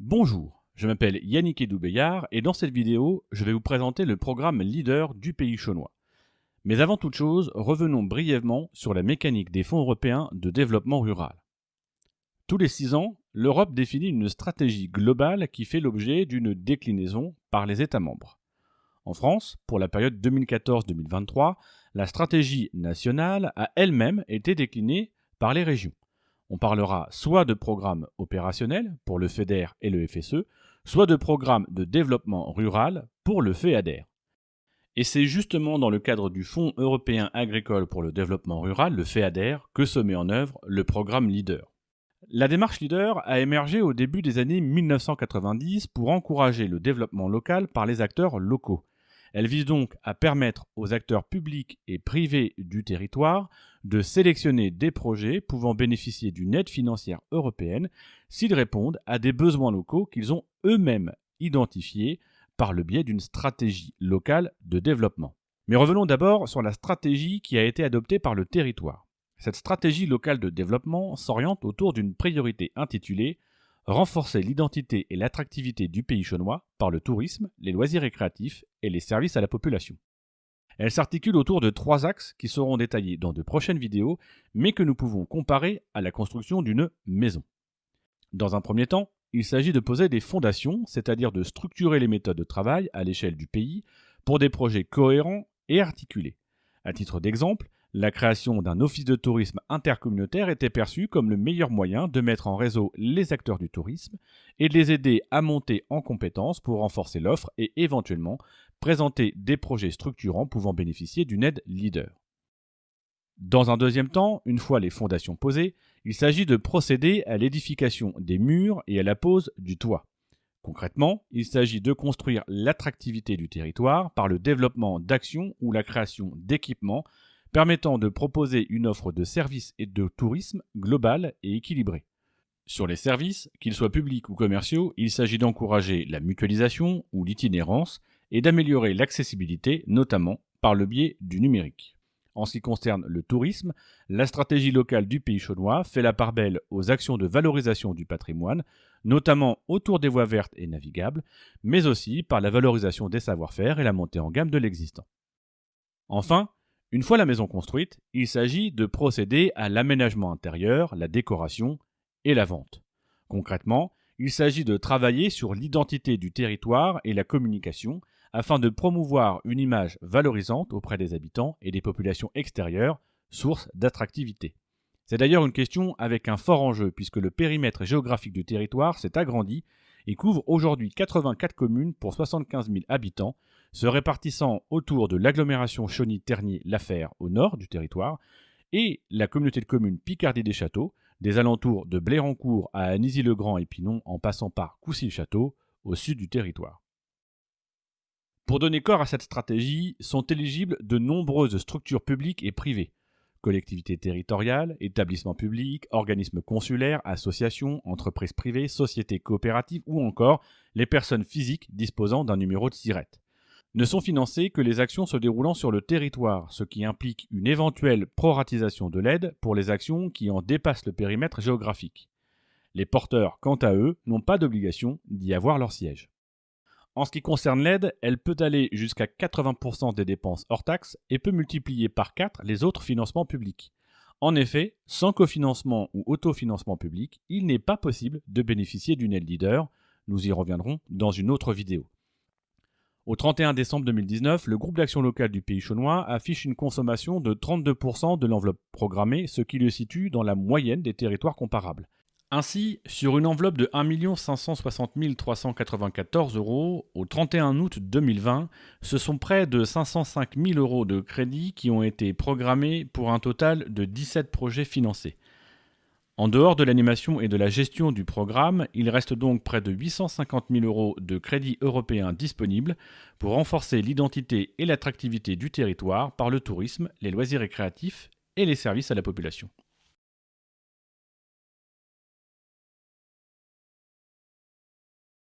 Bonjour, je m'appelle Yannick Edoubeillard et dans cette vidéo, je vais vous présenter le programme leader du pays chaunois. Mais avant toute chose, revenons brièvement sur la mécanique des fonds européens de développement rural. Tous les six ans, l'Europe définit une stratégie globale qui fait l'objet d'une déclinaison par les États membres. En France, pour la période 2014-2023, la stratégie nationale a elle-même été déclinée par les régions. On parlera soit de programmes opérationnels pour le FEDER et le FSE, soit de programmes de développement rural pour le FEADER. Et c'est justement dans le cadre du Fonds européen agricole pour le développement rural, le FEADER, que se met en œuvre le programme Leader. La démarche Leader a émergé au début des années 1990 pour encourager le développement local par les acteurs locaux. Elle vise donc à permettre aux acteurs publics et privés du territoire de sélectionner des projets pouvant bénéficier d'une aide financière européenne s'ils répondent à des besoins locaux qu'ils ont eux-mêmes identifiés par le biais d'une stratégie locale de développement. Mais revenons d'abord sur la stratégie qui a été adoptée par le territoire. Cette stratégie locale de développement s'oriente autour d'une priorité intitulée renforcer l'identité et l'attractivité du pays chaunois par le tourisme, les loisirs récréatifs et les services à la population. Elle s'articule autour de trois axes qui seront détaillés dans de prochaines vidéos, mais que nous pouvons comparer à la construction d'une maison. Dans un premier temps, il s'agit de poser des fondations, c'est-à-dire de structurer les méthodes de travail à l'échelle du pays pour des projets cohérents et articulés. À titre d'exemple, la création d'un office de tourisme intercommunautaire était perçue comme le meilleur moyen de mettre en réseau les acteurs du tourisme et de les aider à monter en compétences pour renforcer l'offre et éventuellement présenter des projets structurants pouvant bénéficier d'une aide leader. Dans un deuxième temps, une fois les fondations posées, il s'agit de procéder à l'édification des murs et à la pose du toit. Concrètement, il s'agit de construire l'attractivité du territoire par le développement d'actions ou la création d'équipements permettant de proposer une offre de services et de tourisme globale et équilibrée. Sur les services, qu'ils soient publics ou commerciaux, il s'agit d'encourager la mutualisation ou l'itinérance et d'améliorer l'accessibilité, notamment par le biais du numérique. En ce qui concerne le tourisme, la stratégie locale du pays chaunois fait la part belle aux actions de valorisation du patrimoine, notamment autour des voies vertes et navigables, mais aussi par la valorisation des savoir-faire et la montée en gamme de l'existant. Enfin, une fois la maison construite, il s'agit de procéder à l'aménagement intérieur, la décoration et la vente. Concrètement, il s'agit de travailler sur l'identité du territoire et la communication afin de promouvoir une image valorisante auprès des habitants et des populations extérieures, source d'attractivité. C'est d'ailleurs une question avec un fort enjeu puisque le périmètre géographique du territoire s'est agrandi et couvre aujourd'hui 84 communes pour 75 000 habitants, se répartissant autour de l'agglomération Chauny-Terny-Lafer au nord du territoire et la communauté de communes Picardie des Châteaux, des alentours de Blérancourt à Anisy-le-Grand et en passant par Coucy-le-Château au sud du territoire. Pour donner corps à cette stratégie, sont éligibles de nombreuses structures publiques et privées, collectivités territoriales, établissements publics, organismes consulaires, associations, entreprises privées, sociétés coopératives ou encore les personnes physiques disposant d'un numéro de SIRET ne sont financées que les actions se déroulant sur le territoire, ce qui implique une éventuelle proratisation de l'aide pour les actions qui en dépassent le périmètre géographique. Les porteurs, quant à eux, n'ont pas d'obligation d'y avoir leur siège. En ce qui concerne l'aide, elle peut aller jusqu'à 80% des dépenses hors taxes et peut multiplier par 4 les autres financements publics. En effet, sans cofinancement ou autofinancement public, il n'est pas possible de bénéficier d'une aide leader. Nous y reviendrons dans une autre vidéo. Au 31 décembre 2019, le groupe d'action locale du pays chaunois affiche une consommation de 32% de l'enveloppe programmée, ce qui le situe dans la moyenne des territoires comparables. Ainsi, sur une enveloppe de 1 560 394 euros au 31 août 2020, ce sont près de 505 000 euros de crédits qui ont été programmés pour un total de 17 projets financés. En dehors de l'animation et de la gestion du programme, il reste donc près de 850 000 euros de crédits européens disponibles pour renforcer l'identité et l'attractivité du territoire par le tourisme, les loisirs récréatifs et les services à la population.